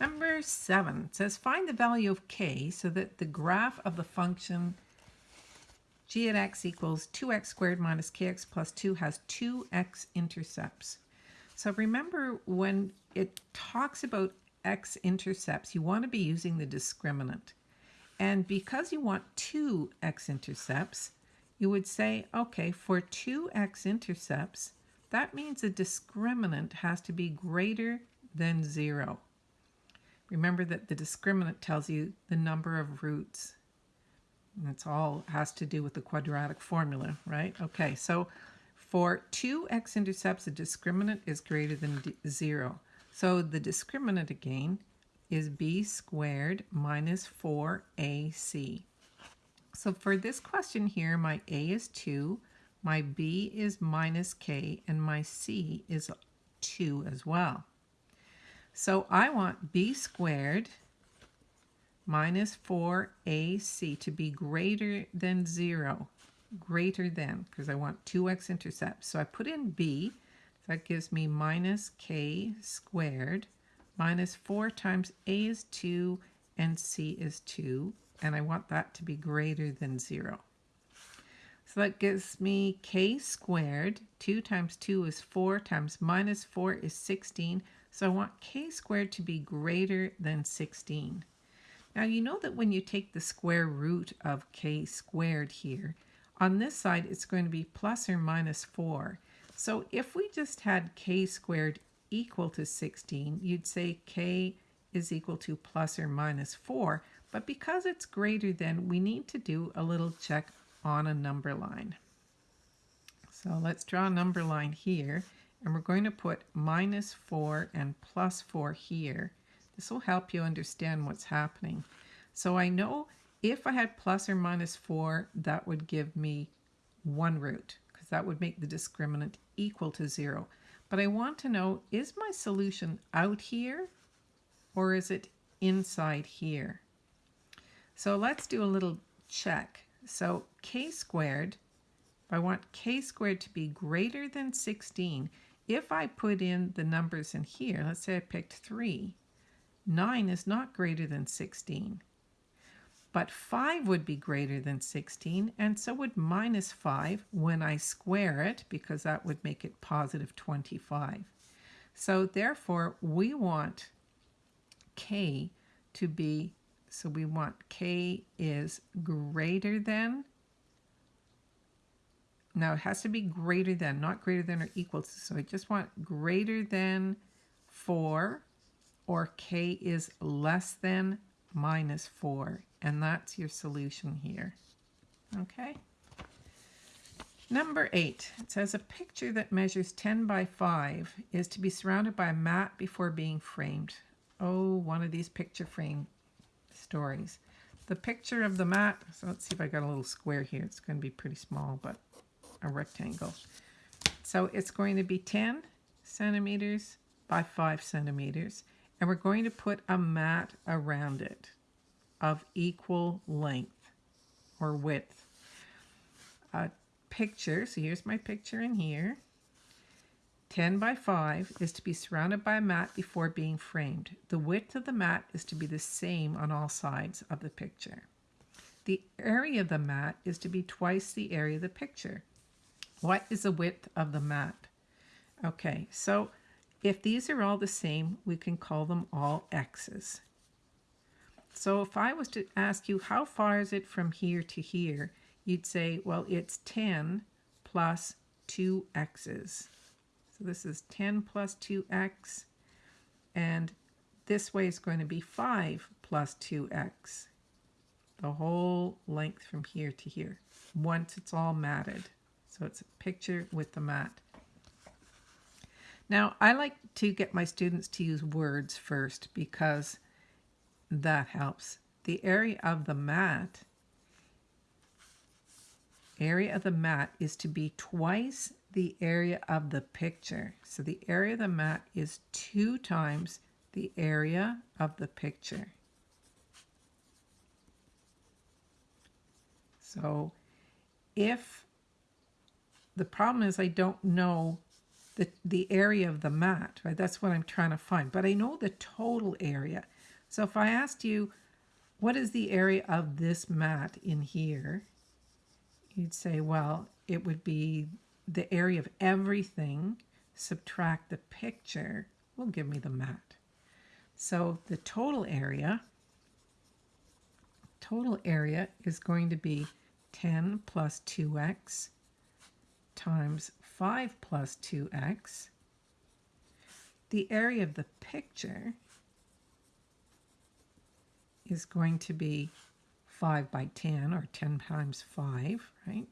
Number seven says find the value of k so that the graph of the function g at x equals 2x squared minus kx plus 2 has two x-intercepts. So remember when it talks about x-intercepts, you want to be using the discriminant. And because you want two x-intercepts, you would say, okay, for two x-intercepts, that means the discriminant has to be greater than 0. Remember that the discriminant tells you the number of roots. And it's all has to do with the quadratic formula, right? Okay, so for two x-intercepts, the discriminant is greater than 0. So the discriminant again is b squared minus 4ac. So for this question here, my a is 2, my b is minus k, and my c is 2 as well. So I want b squared minus 4ac to be greater than 0. Greater than, because I want 2x-intercepts. So I put in b, that gives me minus k squared minus 4 times a is 2 and c is 2. And I want that to be greater than 0. So that gives me k squared. 2 times 2 is 4 times minus 4 is 16. So I want k squared to be greater than 16. Now you know that when you take the square root of k squared here, on this side it's going to be plus or minus 4. So if we just had k squared equal to 16, you'd say k is equal to plus or minus 4. But because it's greater than, we need to do a little check on a number line. So let's draw a number line here and we're going to put minus 4 and plus 4 here. This will help you understand what's happening. So I know if I had plus or minus 4, that would give me one root because that would make the discriminant equal to 0. But I want to know, is my solution out here or is it inside here? So let's do a little check. So k squared, if I want k squared to be greater than 16, if I put in the numbers in here, let's say I picked 3, 9 is not greater than 16. But 5 would be greater than 16, and so would minus 5 when I square it, because that would make it positive 25. So therefore, we want k to be, so we want k is greater than now it has to be greater than, not greater than or equal to. So I just want greater than 4 or k is less than minus 4. And that's your solution here. Okay. Number 8. It says a picture that measures 10 by 5 is to be surrounded by a mat before being framed. Oh, one of these picture frame stories. The picture of the mat, so let's see if I got a little square here. It's going to be pretty small, but a rectangle. So it's going to be 10 centimeters by 5 centimeters. And we're going to put a mat around it of equal length or width. A picture, so here's my picture in here. 10 by 5 is to be surrounded by a mat before being framed. The width of the mat is to be the same on all sides of the picture. The area of the mat is to be twice the area of the picture. What is the width of the mat? Okay, so if these are all the same, we can call them all x's. So if I was to ask you, how far is it from here to here? You'd say, well, it's 10 plus 2 x's. So this is 10 plus 2x, and this way is going to be 5 plus 2x. The whole length from here to here, once it's all matted. So it's a picture with the mat. Now, I like to get my students to use words first because that helps. The area of the mat, area of the mat is to be twice the area of the picture. So the area of the mat is two times the area of the picture. So if the problem is I don't know the, the area of the mat, right? That's what I'm trying to find. But I know the total area. So if I asked you, what is the area of this mat in here? You'd say, well, it would be the area of everything, subtract the picture, will give me the mat. So the total area, total area is going to be 10 plus 2x times 5 plus 2x. The area of the picture is going to be 5 by 10, or 10 times 5, right?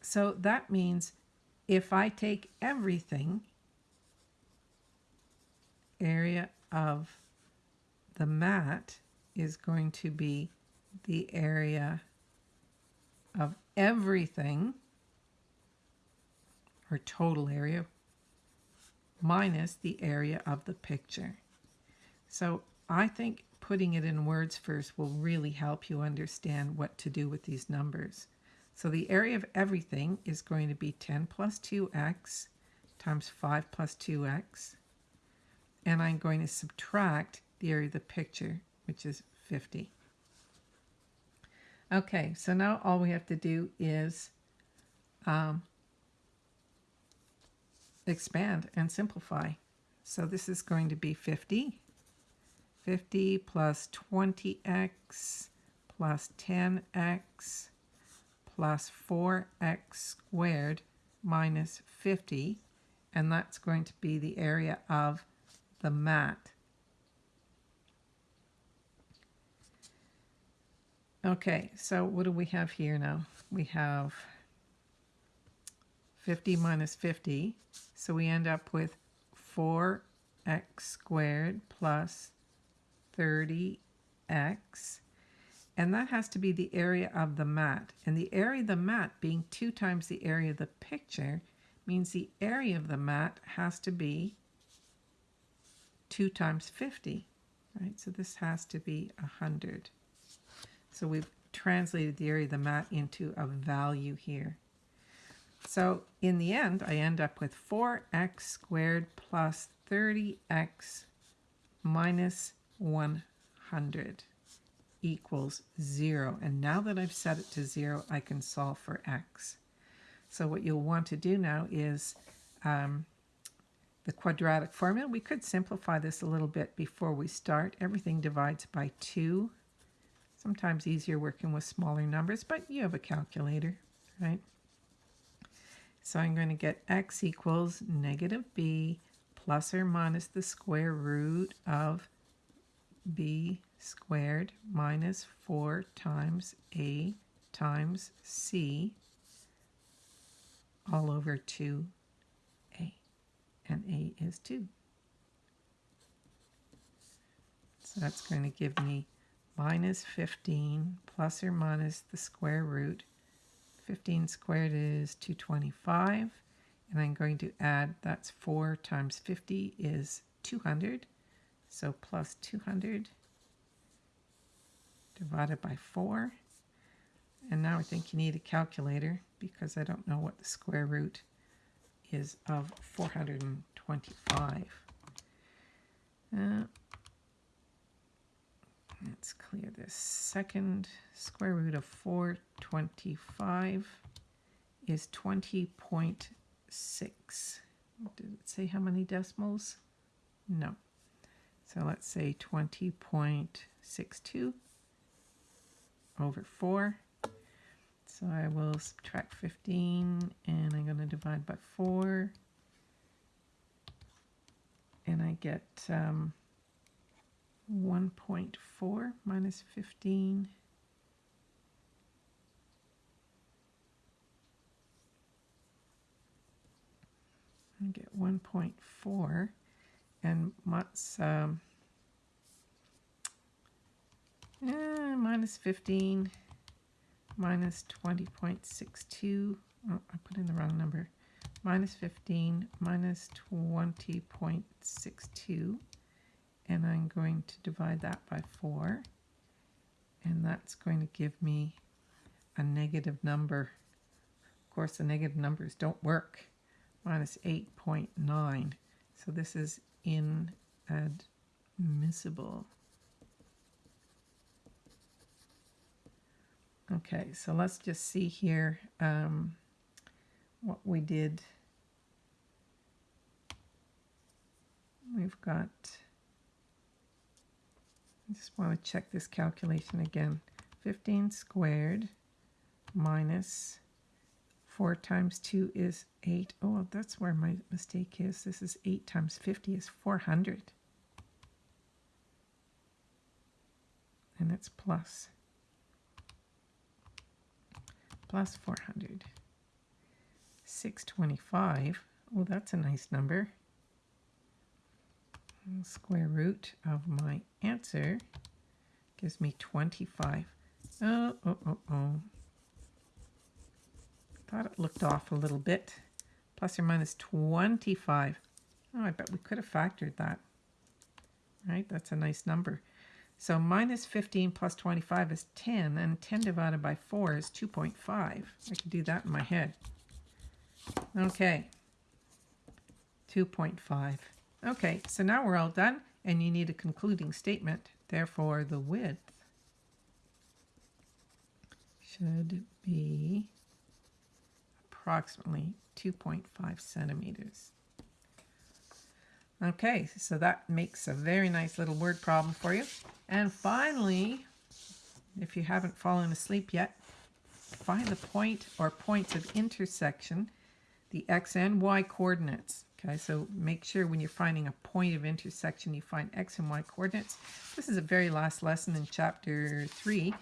So that means if I take everything, area of the mat is going to be the area of everything, or total area, minus the area of the picture. So I think putting it in words first will really help you understand what to do with these numbers. So the area of everything is going to be 10 plus 2x times 5 plus 2x. And I'm going to subtract the area of the picture, which is 50. Okay, so now all we have to do is um, expand and simplify. So this is going to be 50. 50 plus 20x plus 10x plus 4x squared minus 50. And that's going to be the area of the mat. Okay, so what do we have here now? We have 50 minus 50. So we end up with 4x squared plus 30x. And that has to be the area of the mat. And the area of the mat being 2 times the area of the picture means the area of the mat has to be 2 times 50. Right, so this has to be 100. So we've translated the area of the mat into a value here. So in the end, I end up with 4x squared plus 30x minus 100 equals 0. And now that I've set it to 0, I can solve for x. So what you'll want to do now is um, the quadratic formula. We could simplify this a little bit before we start. Everything divides by 2. Sometimes easier working with smaller numbers, but you have a calculator, right? So I'm going to get x equals negative b plus or minus the square root of b squared minus 4 times a times c all over 2a. And a is 2. So that's going to give me minus 15 plus or minus the square root. 15 squared is 225. And I'm going to add, that's 4 times 50 is 200. So plus 200 divided by 4. And now I think you need a calculator because I don't know what the square root is of 425. Uh, Let's clear this. Second square root of 425 is 20.6. Did it say how many decimals? No. So let's say 20.62 over 4. So I will subtract 15 and I'm going to divide by 4. And I get um, 1.4 minus 15 I get 1.4 and what's um, eh, minus 15 minus 20.62 oh, I put in the wrong number. Minus 15 minus 20.62 and I'm going to divide that by 4 and that's going to give me a negative number. Of course the negative numbers don't work minus 8.9. So this is inadmissible. Okay, so let's just see here um, what we did. We've got, I just want to check this calculation again. 15 squared minus 4 times 2 is 8. Oh, that's where my mistake is. This is 8 times 50 is 400. And it's plus plus 400. 625, oh that's a nice number. Square root of my answer gives me 25. Oh, oh, oh, oh. Thought it looked off a little bit. Plus or minus 25. Oh, I bet we could have factored that. Right, that's a nice number. So minus 15 plus 25 is 10, and 10 divided by 4 is 2.5. I can do that in my head. Okay, 2.5. Okay, so now we're all done, and you need a concluding statement. Therefore, the width should be approximately 2.5 centimeters. Okay, so that makes a very nice little word problem for you. And finally, if you haven't fallen asleep yet, find the point or points of intersection, the x and y coordinates. Okay, so make sure when you're finding a point of intersection, you find x and y coordinates. This is the very last lesson in chapter 3.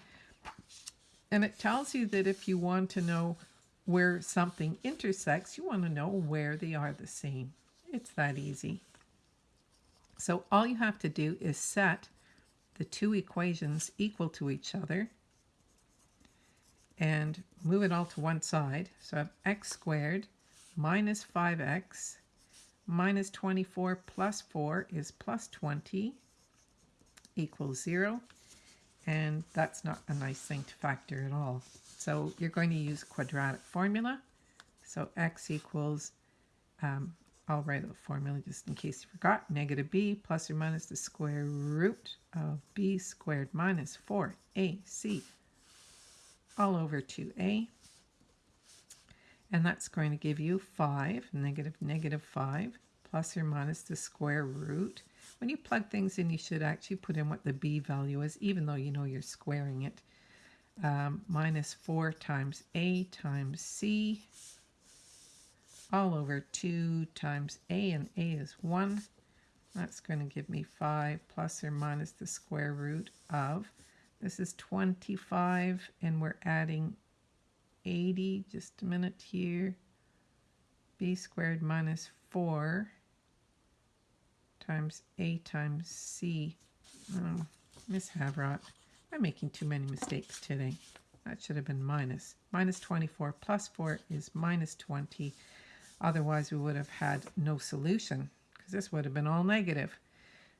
And it tells you that if you want to know where something intersects, you want to know where they are the same. It's that easy. So all you have to do is set the two equations equal to each other and move it all to one side. So I have x squared minus 5x minus 24 plus 4 is plus 20 equals 0. And that's not a nice thing to factor at all. So you're going to use quadratic formula. So x equals um, I'll write the formula just in case you forgot. Negative b plus or minus the square root of b squared minus 4ac all over 2a. And that's going to give you 5, negative negative 5, plus or minus the square root. When you plug things in, you should actually put in what the b value is, even though you know you're squaring it. Um, minus 4 times a times c all over 2 times a, and a is 1. That's going to give me 5 plus or minus the square root of. This is 25, and we're adding 80. Just a minute here. b squared minus 4 times a times c. Oh, Miss Havrot, I'm making too many mistakes today. That should have been minus. Minus 24 plus 4 is minus 20. Otherwise, we would have had no solution because this would have been all negative.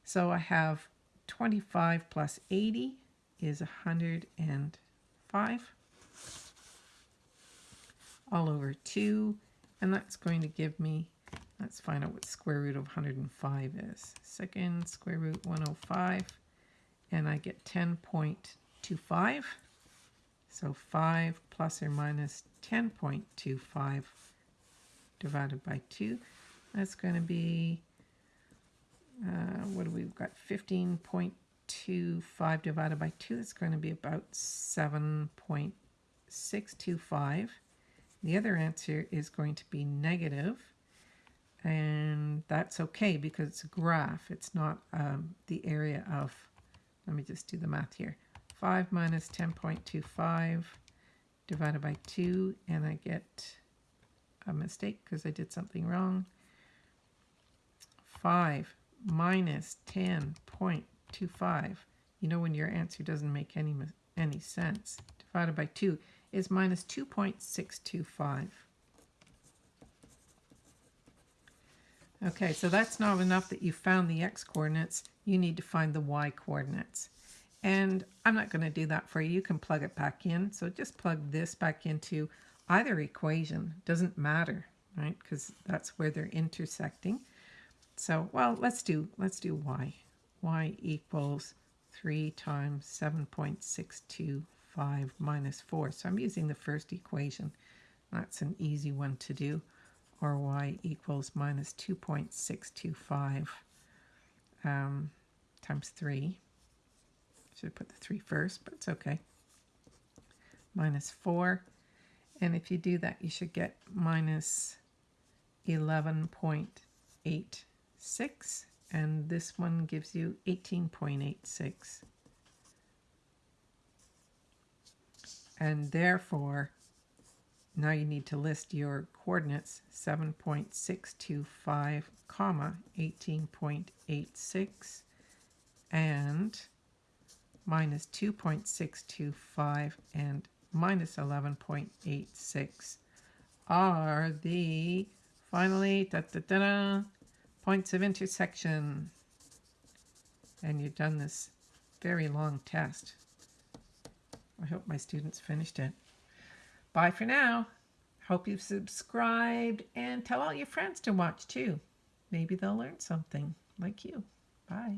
So I have 25 plus 80 is 105 all over 2. And that's going to give me, let's find out what square root of 105 is. Second square root 105. And I get 10.25. So 5 plus or minus 10.25 divided by 2. That's going to be, uh, what do we have got? 15.25 divided by 2. That's going to be about 7.625. The other answer is going to be negative, and that's okay because it's a graph. It's not um, the area of, let me just do the math here. 5 minus 10.25 divided by 2, and I get a mistake because I did something wrong. 5 minus 10.25. You know when your answer doesn't make any, any sense. Divided by 2 is minus 2.625. Okay, so that's not enough that you found the x-coordinates. You need to find the y-coordinates. And I'm not going to do that for you. You can plug it back in. So just plug this back into either equation doesn't matter right? Because that's where they're intersecting. So, well, let's do let's do y. y equals 3 times 7.625 minus 4. So I'm using the first equation. That's an easy one to do. Or y equals minus 2.625 um, times 3. Should put the 3 first, but it's okay. Minus 4. And if you do that, you should get minus 11.86. And this one gives you 18.86. And therefore, now you need to list your coordinates 7.625 comma 18.86 and minus 2.625 and minus 11.86 are the finally da, da, da, da, points of intersection. And you've done this very long test. I hope my students finished it. Bye for now. Hope you've subscribed and tell all your friends to watch too. Maybe they'll learn something like you. Bye.